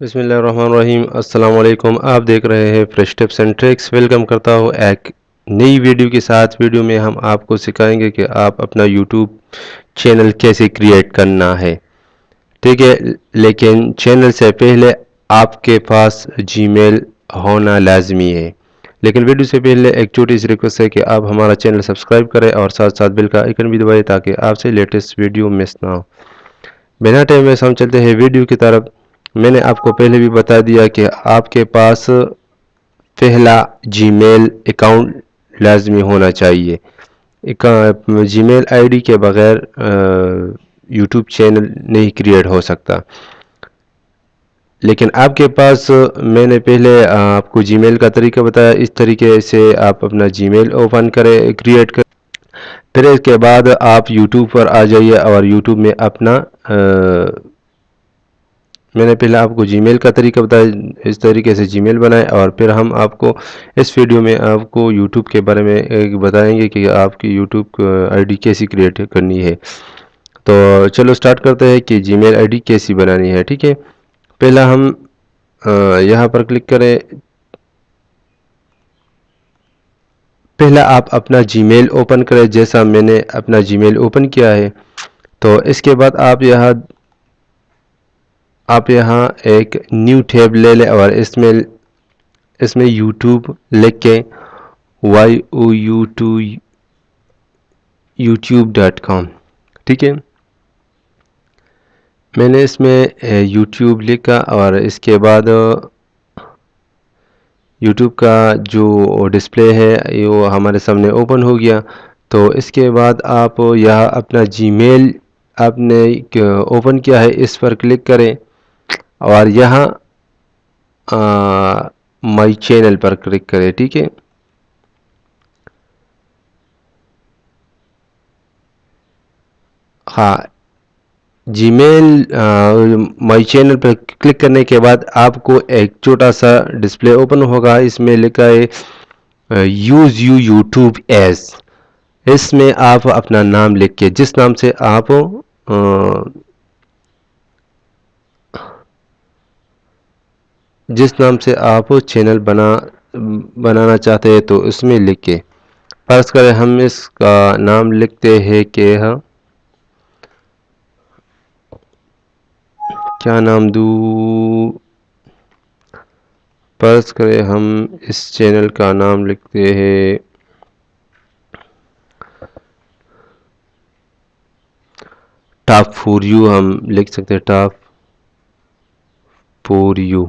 بسم اللہ الرحمن الرحیم۔ السلام علیکم۔ آپ دیکھ رہے ہیں fresh tips and tricks welcome کرتا ہوں ایک نئی ویڈیو کے ساتھ۔ ویڈیو میں ہم آپ کو سکھائیں گے کہ آپ اپنا یوٹیوب چینل کیسے کریٹ کرنا ہے۔ ٹھیک ہے، لیکن چینل سے پہلے آپ کے پاس جی میل ہونا لازمی ہے۔ لیکن ویڈیو سے پہلے ایک چھوٹی سی ریکویسٹ ہے کہ آپ ہمارا چینل سبسکرائب کریں اور ساتھ ساتھ بل کا آئیکن بھی دبائیں تاکہ آپ سے لیٹسٹ ویڈیو مس نہ ہو۔ بنا ٹائم میں ہم چلتے ہیں ویڈیو کی طرف۔ میں نے آپ کو پہلے بھی بتا دیا کہ آپ کے پاس پہلا جی میل اکاؤنٹ لازمی ہونا چاہیے۔ جی میل آئی ڈی کے بغیر یوٹیوب چینل نہیں کریٹ ہو سکتا۔ لیکن آپ کے پاس، میں نے پہلے آپ کو جی میل کا طریقہ بتایا۔ اس طریقے سے آپ اپنا جی میل اوپن کریں کریٹ کریں۔ پھر اس کے بعد آپ یوٹیوب پر آ جائیے اور یوٹیوب میں اپنا میں نے پہلے آپ کو جی میل کا طریقہ بتایا، اس طریقے سے جی میل بنائے اور پھر ہم آپ کو اس ویڈیو میں آپ کو یوٹیوب کے بارے میں بتائیں گے کہ آپ کی یوٹیوب آئی ڈی کیسی کریٹ کرنی ہے۔ تو چلو سٹارٹ کرتے ہیں کہ جی میل آئی ڈی کیسی بنانی ہے، ٹھیک ہے۔ پہلا ہم یہاں پر کلک کریں۔ پہلا آپ اپنا جی میل اوپن کریں، جیسا میں نے اپنا جی میل اوپن کیا ہے۔ تو اس کے بعد آپ یہاں آپ یہاں ایک نیو ٹیب لے لیں اور اس میں اس میں یوٹیوب لکھ کے Y O U to YouTube dot com, ٹھیک ہے؟ میں نے اس میں یوٹیوب لکھا اور اس کے بعد، یوٹیوب کا جو ڈسپلے ہے وہ ہمارے سامنے اوپن ہو گیا۔ تو اس کے بعد آپ یہاں اپنا جی میل آپ نے اوپن کیا ہے، اس پر کلک کریں۔ اور یہاں مائی چینل پر کلک کریں، ٹھیک ہے؟ ہاں جی میل مائی چینل پر کلک کرنے کے بعد آپ کو ایک چھوٹا سا ڈسپلے اوپن ہوگا۔ اس میں لکھا ہے یوز یو یوٹیوب ایز اس میں آپ اپنا نام لکھ کے، جس نام سے آپ جس نام سے آپ چینل بنا، بنانا چاہتے ہیں تو اس میں لکھ کے فرض کریں ہم اس کا نام لکھتے ہیں کہ ہاں۔ کیا نام دو فرض کریں ہم اس چینل کا نام لکھتے ہیں۔ ٹاپ فور یو ہم لکھ سکتے ہیں، ٹاپ فور یو۔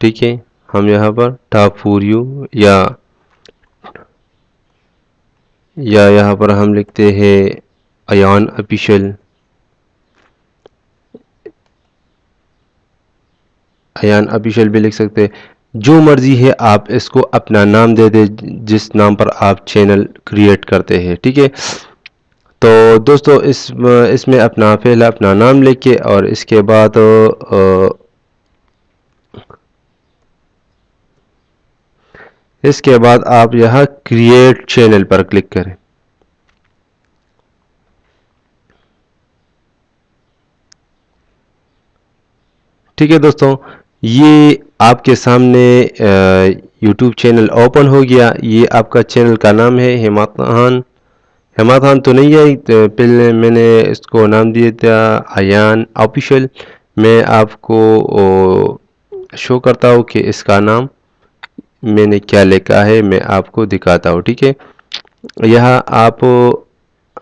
ٹھیک ہے، ہم یہاں پر ٹاپ فور یو یا یا یہاں پر ہم لکھتے ہیں ایان اپیشل ایان ابیشل بھی لکھ سکتے جو مرضی ہے آپ اس کو اپنا نام دے دے جس نام پر آپ چینل کریٹ کرتے ہیں، ٹھیک ہے۔ تو دوستو، اس اس میں اپنا پہلا اپنا نام لکھ کے اور اس کے بعد اس کے بعد آپ یہاں کریٹ چینل پر کلک کریں۔ ٹھیک ہے دوستوں، یہ آپ کے سامنے یوٹیوب چینل اوپن ہو گیا۔ یہ آپ کا چینل کا نام ہے ہماتان ہماتان تو نہیں ہے پہلے میں نے اس کو نام دیا تھا ایان آفیشل میں آپ کو شو کرتا ہوں کہ اس کا نام میں نے کیا لکھا ہے میں آپ کو دکھاتا ہوں، ٹھیک ہے؟ یہاں آپ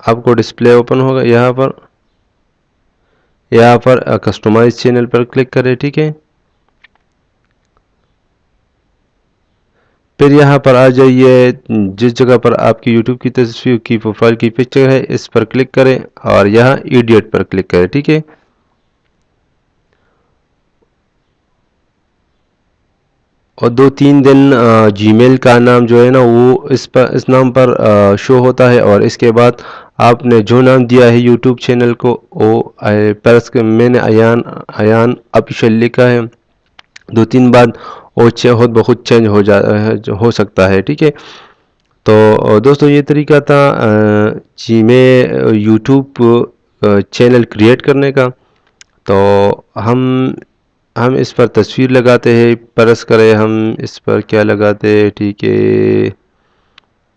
آپ کو ڈسپلے اوپن ہوگا، یہاں پر یہاں پر کسٹمائز چینل پر کلک کریں، ٹھیک ہے؟ پھر یہاں پر آ جائیے، جس جگہ پر آپ کی یوٹیوب کی تصویر کی پروفائل کی پکچر ہے، اس پر کلک کریں اور یہاں ایڈیٹ پر کلک کریں، ٹھیک ہے؟ اور دو تین دن جی میل کا نام جو ہے نا، وہ اس پر، اس نام پر شو ہوتا ہے اور اس کے بعد آپ نے جو نام دیا ہے یوٹیوب چینل کو، وہ پرس میں نے ایان ایان اپیشل لکھا ہے۔ دو تین بعد وہ بہت بہت چینج ہو جا، ہو سکتا ہے، ٹھیک ہے۔ تو، دوستو، یہ طریقہ تھا جی میں یوٹیوب چینل کریٹ کرنے کا۔ تو ہم ہم اس پر تصویر لگاتے ہیں، پرس کرے ہم اس پر کیا لگاتے ٹھیک ہے۔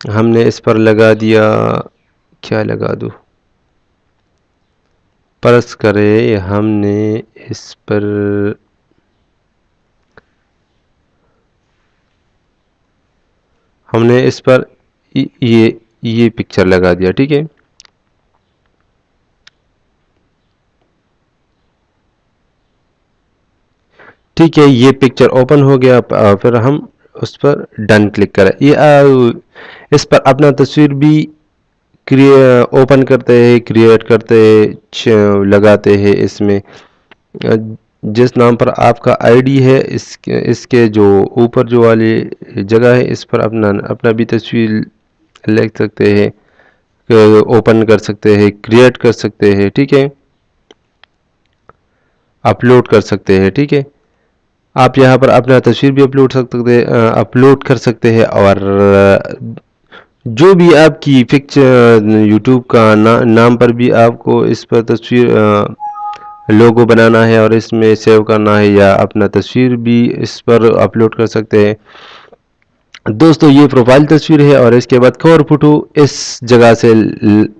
ہم نے اس پر لگا دیا، کیا لگا دو پرس کرے ہم نے اس پر۔ ہم نے اس پر یہ یہ پکچر لگا دیا، ٹھیک ہے۔ ٹھیک ہے، یہ پکچر اوپن ہو گیا پھر ہم اس پر ڈن کلک کریں۔ یہ اس پر اپنا تصویر بھی اوپن کرتے ہیں کریٹ کرتے ہیں لگاتے ہیں اس میں۔ جس نام پر آپ کا آئی ڈی ہے، اس کے اس کے جو اوپر جو والی جگہ ہے، اس پر اپنا اپنا بھی تصویر لکھ سکتے ہیں۔ اوپن کر سکتے ہیں کریٹ کر سکتے ہیں، ٹھیک ہے۔ اپلوڈ کر سکتے ہیں، ٹھیک ہے۔ آپ یہاں پر اپنا تصویر بھی اپلوڈ سکتے اپلوڈ کر سکتے ہیں اور جو بھی آپ کی پکچر، یوٹیوب کا نام پر بھی آپ کو اس پر تصویر لوگو بنانا ہے اور اس میں سیو کرنا ہے یا اپنا تصویر بھی اس پر اپلوڈ کر سکتے ہیں۔ دوستو، یہ پروفائل تصویر ہے اور اس کے بعد کور فوٹو اس جگہ سے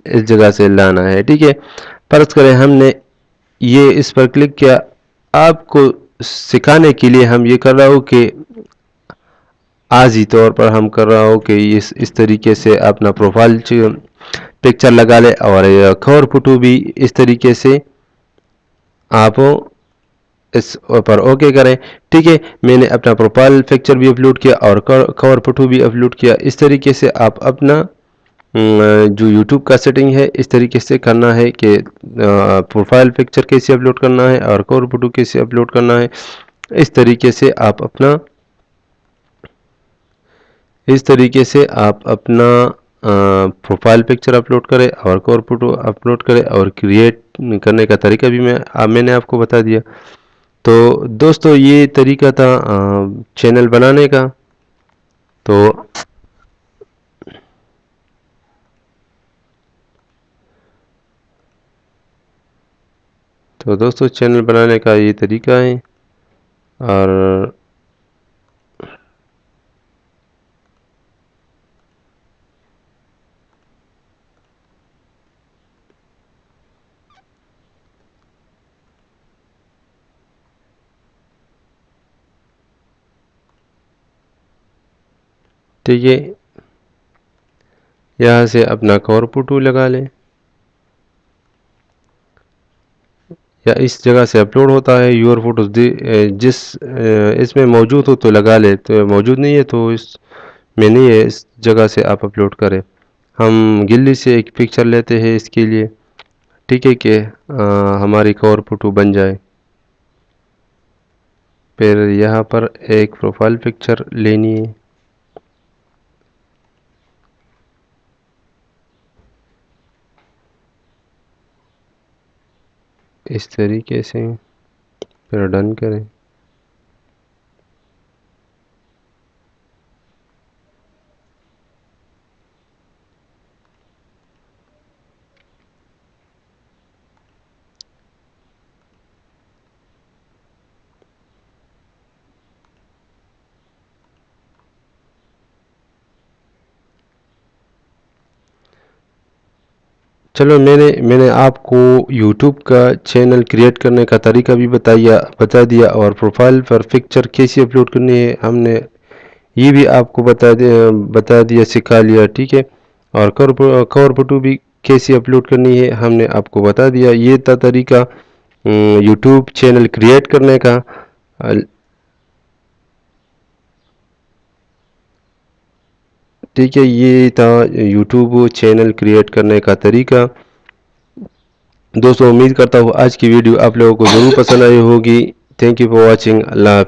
اس جگہ سے لانا ہے، ٹھیک ہے؟ فرض کریں ہم نے یہ اس پر کلک کیا، آپ کو سکھانے کے لیے ہم یہ کر رہا ہوں کہ آزی طور پر ہم کر رہا ہوں کہ اس اس طریقے سے اپنا پروفائل پکچر لگا لے اور کور فوٹو بھی اس طریقے سے آپ اس پر اوکے کریں۔ ٹھیک ہے، میں نے اپنا پروفائل پکچر بھی اپلوڈ کیا اور کور فوٹو بھی اپلوڈ کیا۔ اس طریقے سے آپ اپنا جو یوٹیوب کا سیٹنگ ہے، اس طریقے سے کرنا ہے کہ پروفائل پکچر کیسے اپلوڈ کرنا ہے اور کور فوٹو کیسے اپلوڈ کرنا ہے۔ اس طریقے سے آپ اپنا، اس طریقے سے آپ اپنا پروفائل پکچر اپلوڈ کرے اور کور فوٹو اپلوڈ کرے اور کریٹ کرنے کا طریقہ بھی میں میں نے آپ کو بتا دیا۔ تو دوستو، یہ طریقہ تھا چینل بنانے کا۔ تو تو دوستو چینل بنانے کا یہ طریقہ ہے۔ اور ٹھیک ہے یہاں سے اپنا کور فوٹو لگا لیں۔ یا اس جگہ سے اپلوڈ ہوتا ہے یور فوٹوز جس اس میں موجود ہو تو لگا لے، تو موجود نہیں ہے تو اس میں نہیں ہے، اس جگہ سے آپ اپلوڈ کریں۔ ہم گلی سے ایک پکچر لیتے ہیں اس کے لیے۔ ٹھیک ہے کہ ہماری کور فوٹو بن جائے۔ پھر یہاں پر ایک پروفائل پکچر لینی ہے۔ اس طریقے سے پھر ڈن کریں۔ چلو، میں نے میں نے آپ کو یوٹیوب کا چینل کریٹ کرنے کا طریقہ بھی بتایا بتا دیا اور پروفائل پر پکچر کیسی اپلوڈ کرنی ہے، ہم نے یہ بھی آپ کو بتا دیا بتا دیا، سکھا لیا، ٹھیک ہے؟ اور کور فوٹو بھی کیسی اپلوڈ کرنی ہے، ہم نے آپ کو بتا دیا۔ یہ تھا طریقہ یوٹیوب چینل کریٹ کرنے کا۔ ٹھیک ہے، یہ تھا یوٹیوب چینل کریٹ کرنے کا طریقہ۔ دوستو، امید کرتا ہوں آج کی ویڈیو آپ لوگوں کو ضرور پسند آئی ہوگی۔ Thank you for watching Allah